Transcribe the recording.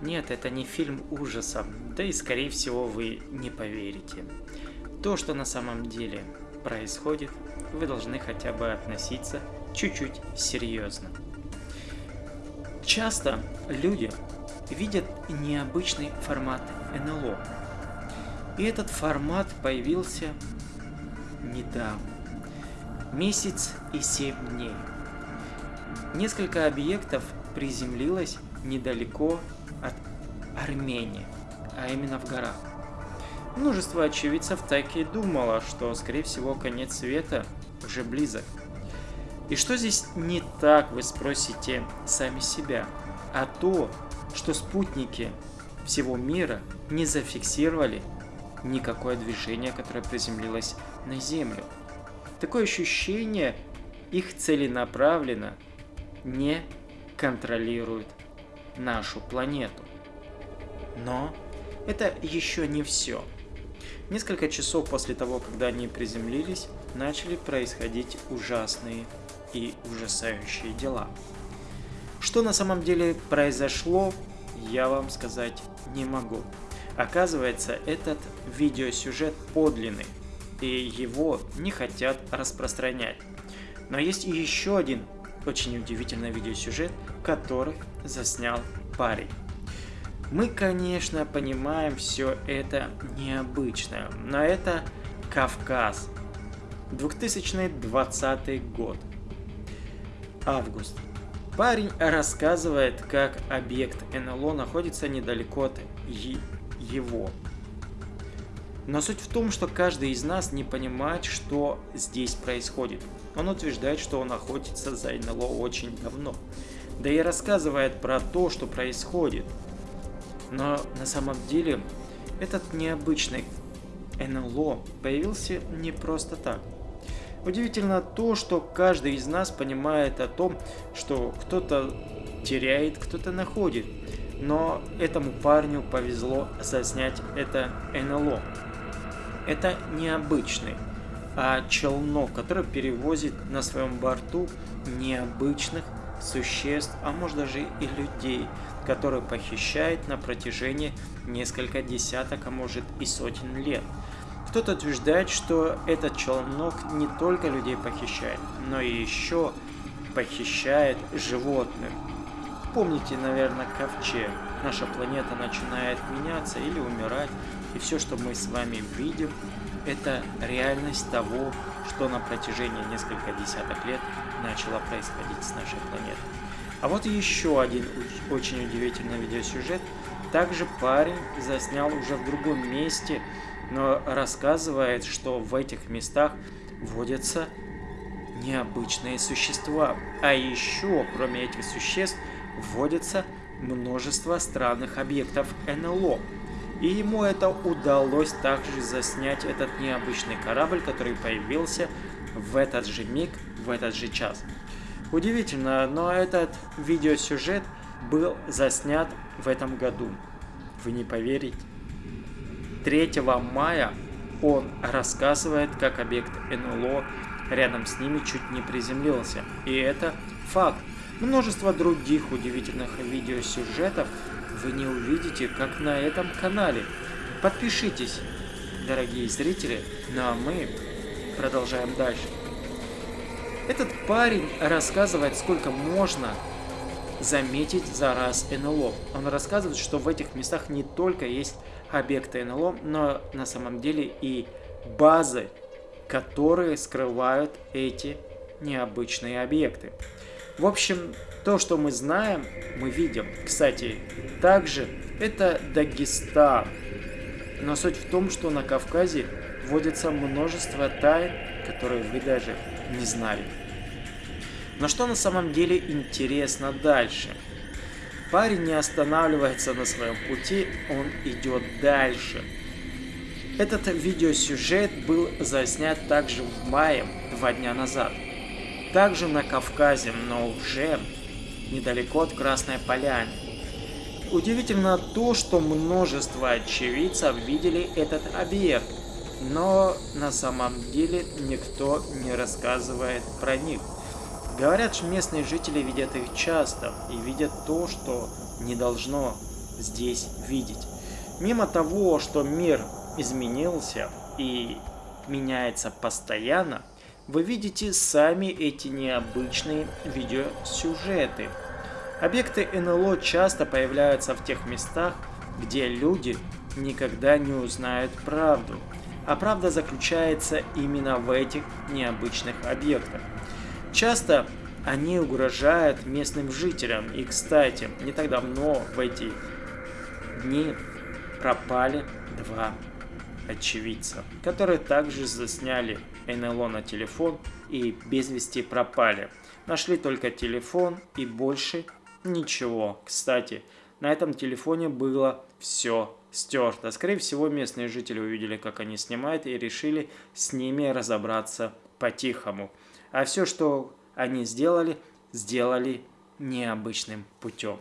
не фильм ужасов, да и скорее всего вы не поверите. То, что на самом деле происходит, вы должны хотя бы относиться чуть-чуть серьезно. Часто люди видят необычный формат НЛО. И этот формат появился недавно. Месяц и семь дней. Несколько объектов приземлилось недалеко от Армении, а именно в горах. Множество очевидцев так и думало, что, скорее всего, конец света уже близок. И что здесь не так, вы спросите сами себя, а то, что спутники всего мира не зафиксировали никакое движение, которое приземлилось на Землю. Такое ощущение, их целенаправленно не контролирует нашу планету. Но это еще не все. Несколько часов после того, когда они приземлились, начали происходить ужасные и ужасающие дела. Что на самом деле произошло, я вам сказать не могу. Оказывается, этот видеосюжет подлинный, и его не хотят распространять. Но есть еще один очень удивительный видеосюжет, который заснял парень. Мы, конечно, понимаем все это необычно, но это Кавказ. 2020 год. Август. Парень рассказывает, как объект НЛО находится недалеко от его. Но суть в том, что каждый из нас не понимает, что здесь происходит. Он утверждает, что он находится за НЛО очень давно. Да и рассказывает про то, что происходит. Но на самом деле этот необычный НЛО появился не просто так. Удивительно то, что каждый из нас понимает о том, что кто-то теряет, кто-то находит. Но этому парню повезло заснять это НЛО. Это необычный, а челнок, который перевозит на своем борту необычных существ, а может даже и людей, которые похищает на протяжении несколько десяток, а может и сотен лет. Кто-то утверждает, что этот челнок не только людей похищает, но и еще похищает животных. Помните, наверное, ковчег. Наша планета начинает меняться или умирать, и все, что мы с вами видим, это реальность того, что на протяжении нескольких десяток лет начало происходить с нашей планетой. А вот еще один очень удивительный видеосюжет. Также парень заснял уже в другом месте, но рассказывает, что в этих местах водятся необычные существа. А еще, кроме этих существ, вводится множество странных объектов НЛО. И ему это удалось также заснять этот необычный корабль, который появился в этот же миг, в этот же час. Удивительно, но этот видеосюжет был заснят в этом году. Вы не поверите. 3 мая он рассказывает, как объект НЛО рядом с ними чуть не приземлился. И это факт. Множество других удивительных видеосюжетов вы не увидите, как на этом канале. Подпишитесь, дорогие зрители, ну а мы продолжаем дальше. Этот парень рассказывает, сколько можно заметить за раз НЛО. Он рассказывает, что в этих местах не только есть объекты НЛО, но на самом деле и базы, которые скрывают эти необычные объекты. В общем, то, что мы знаем, мы видим. Кстати, также это Дагестан. Но суть в том, что на Кавказе вводится множество тайн, которые вы даже не знали. Но что на самом деле интересно дальше? Парень не останавливается на своем пути, он идет дальше. Этот видеосюжет был заснят также в мае, два дня назад также на Кавказе, но уже недалеко от Красной Поляны. Удивительно то, что множество очевидцев видели этот объект, но на самом деле никто не рассказывает про них. Говорят, что местные жители видят их часто и видят то, что не должно здесь видеть. Мимо того, что мир изменился и меняется постоянно, вы видите сами эти необычные видеосюжеты. Объекты НЛО часто появляются в тех местах, где люди никогда не узнают правду. А правда заключается именно в этих необычных объектах. Часто они угрожают местным жителям. И, кстати, не так давно в эти дни пропали два очевидца, которые также засняли НЛО на телефон и без вести пропали. Нашли только телефон и больше ничего. Кстати, на этом телефоне было все стерто. Скорее всего, местные жители увидели, как они снимают, и решили с ними разобраться по-тихому. А все, что они сделали, сделали необычным путем.